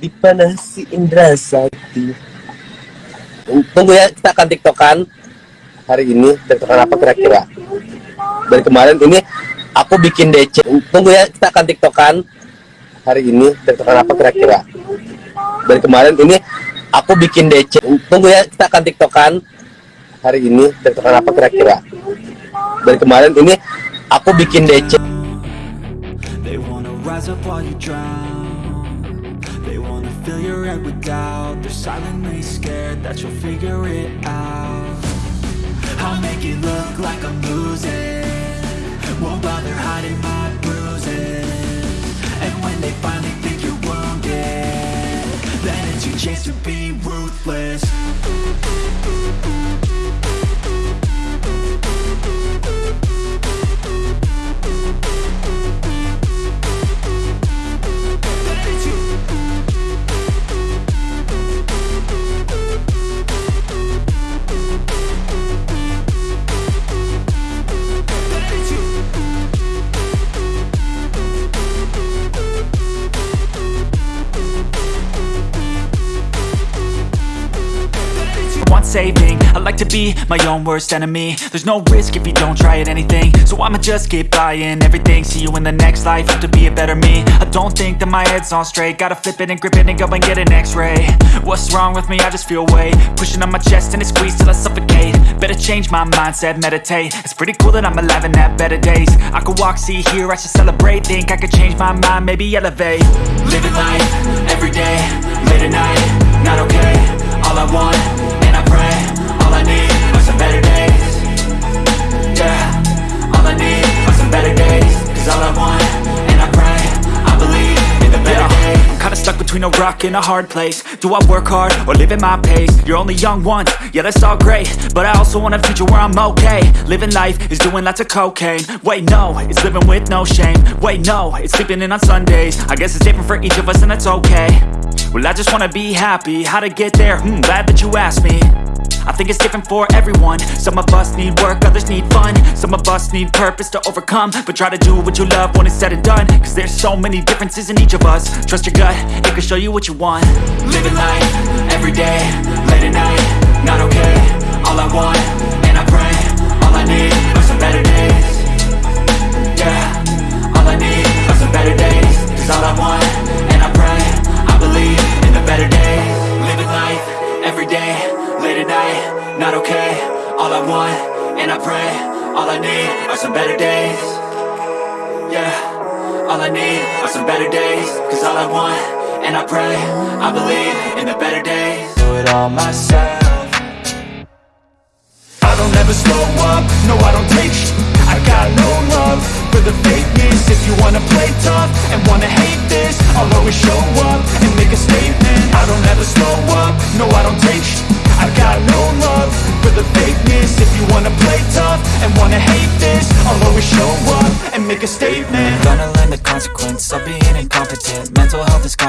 Dipanah si Indra Sakti Tunggu ya, kita akan tiktokan Hari ini, tiktokan apa kira-kira? Dari kemarin. Ini Aku bikin DC. Tunggu ya, kita akan tiktokan Hari ini, tiktokan apa kira-kira? Dari kemarin. Ini Aku bikin DC. Tunggu ya, kita akan tiktokan Hari ini, tiktokan apa kira-kira? Dari kemarin. Ini Aku bikin DC. They wanna rise up while you drown They wanna fill your head with doubt. They're silently scared that you'll figure it out. I'll make it look like I'm losing. Won't bother hiding my bruises. And when they finally think you're wounded Then it's your chance to be ruthless saving. I like to be my own worst enemy. There's no risk if you don't try at anything. So I'ma just keep buying everything. See you in the next life, have to be a better me. I don't think that my head's on straight. Gotta flip it and grip it and go and get an x-ray. What's wrong with me? I just feel weight. Pushing on my chest and it squeezes till I suffocate. Better change my mindset, meditate. It's pretty cool that I'm alive and have better days. I could walk, see, hear, I should celebrate. Think I could change my mind, maybe elevate. Living life, everyday, late at night Not okay, between a rock and a hard place. Do I work hard or live at my pace? You're only young once, yeah that's all great. But I also want a future where I'm okay. Living life is doing lots of cocaine. Wait no, it's living with no shame. Wait no, it's sleeping in on Sundays. I guess it's different for each of us and that's okay. Well I just wanna be happy, how to get there? Hmm, glad that you asked me I think it's different for everyone. Some of us need work, others need fun. Some of us need purpose to overcome. But try to do what you love when it's said and done. Cause there's so many differences in each of us. Trust your gut, it can show you what you want. Living life, everyday, late at night Not okay, all I want, and I pray. All I need are some better days. Yeah, all I need are some better days. Cause all I want, and I pray. I believe in the better days. Do it all myself. I don't ever slow up, no I don't take got no love for the fakeness. If you wanna play tough and wanna hate this I'll always show up and make a statement. I don't ever slow up, no I don't take sh- I got no love for the fakeness. If you wanna play tough and wanna hate this I'll always show up and make a statement. I'm Gonna learn the consequence of being incompetent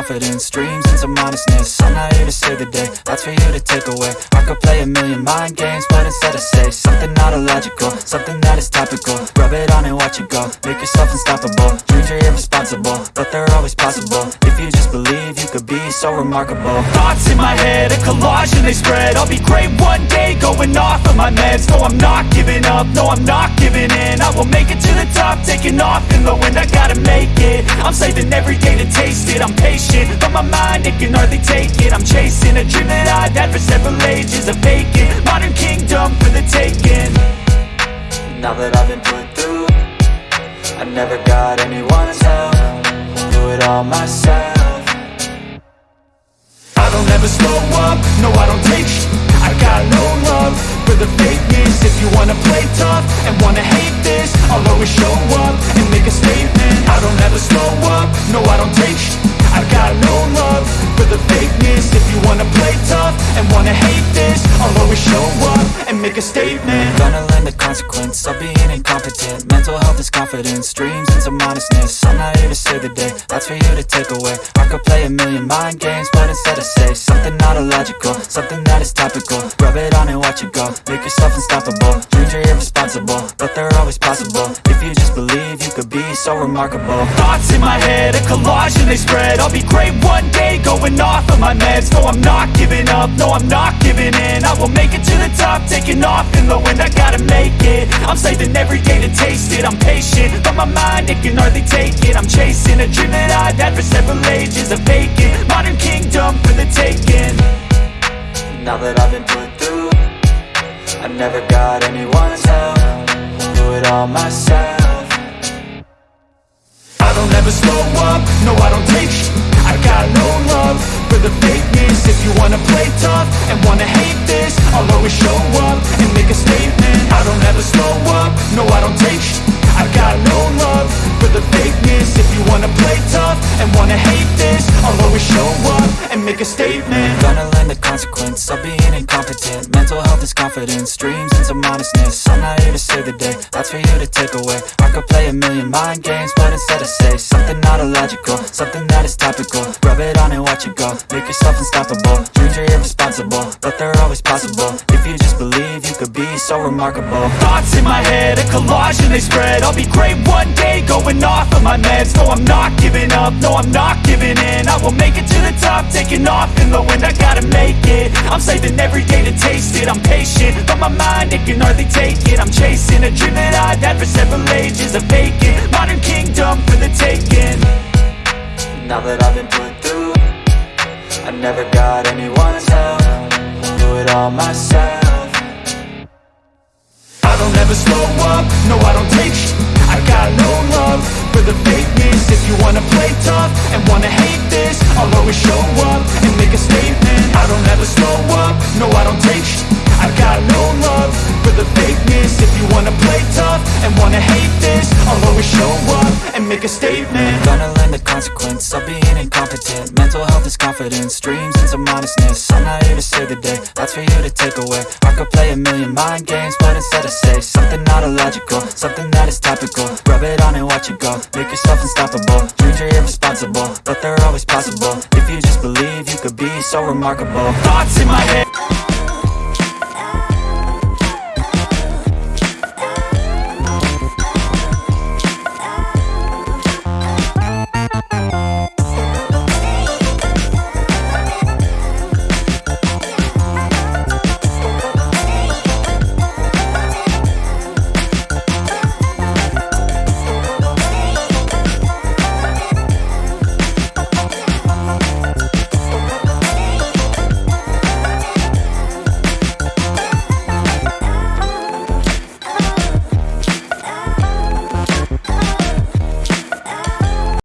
confidence, dreams and some honestness I'm not here to save the day, that's for you to take away. I could play a million mind games, but instead I say Something not illogical, something that is topical. Rub it on and watch it go, make yourself unstoppable. Dreams are irresponsible, but they're always possible. If you just believe, you could be so remarkable. Thoughts in my head, a collage and they spread. I'll be great one day, going off of my meds. No, I'm not giving up, no, I'm not giving in. I will make it to the top, taking off in the wind. I gotta make it, I'm saving every day to taste it. I'm patient, but my mind, it can hardly take it. I'm chasing a dream that I've had for several ages A vacant, modern kingdom for the taking. Now that I've been put through I never got anyone's help. Do it all myself. I don't ever slow up, no I don't take. I got no love for the fakeness. If you wanna play tough and wanna hate this I'll always show up and make a statement. I don't ever slow up, no I don't take. sh- I got no love for the fakeness. If you wanna play tough and wanna hate this I'll always show up and make a statement. I'm gonna learn the consequence of being incompetent. Mental health is confidence, dreams and some honestness I'm not here to save the day, that's for you to take away. I could play a million mind games, but instead I say Something not illogical, something that is topical. Rub it on and watch it go, make yourself unstoppable. Dreams are irresponsible, but they're always possible. If you just believe, you could be so remarkable. Thoughts in my head, a collage and they spread. I'll be great one day, going off of my meds. No, I'm not giving up, no, I'm not giving in. I will make it to the top, taking off in the wind. I gotta make it, I'm saving every day to taste it. I'm patient, but my mind, it can hardly take it. I'm chasing a dream that I've had for several ages A vacant, modern kingdom for the taking. Now that I've been put through I never got anyone's help all myself. I don't ever slow up, no I don't take I got no love for the fakeness. If you wanna play tough and wanna hate this I'll always show up and make a statement. I don't ever slow up, no I don't take I got no love for the fakeness. If you wanna play tough and wanna hate this I'll always show up and make a statement. Gonna learn the consequence of being incompetent Mental health is confidence, dreams and some honestness I'm not here to save the day, that's for you to take away. I could play a million mind games, but instead I say Something not illogical, something that is topical. Rub it on and watch it go, make yourself unstoppable. Dreams are irresponsible, but they're always possible. If you just believe, you could be so remarkable. Thoughts in my head, a collage and they spread. I'll be great one day, going off of my meds. No, I'm not giving up, no, I'm not giving in. I will make it to the top, taking off in the wind. I gotta make it, I'm saving every day to taste it I'm patient, but my mind, it can hardly take it. I'm chasing a dream that I've had for several ages A vacant, modern kingdom for the taking. Now that I've been put through I never got anyone's help. Do it all myself. I don't ever slow up, no I don't take sh. I got no love for the fakeness. If you wanna play tough and wanna hate this I'll always show up and make a statement. I don't ever slow up, no I don't you wanna play tough and wanna hate this I'll always show up and make a statement. Gonna learn the consequence of being incompetent. Mental health is confidence, dreams and some honestness I'm not here to save the day, that's for you to take away. I could play a million mind games, but instead I say Something not illogical, something that is topical. Rub it on and watch it go, make yourself unstoppable. Dreams are irresponsible, but they're always possible. If you just believe, you could be so remarkable. Thoughts in my head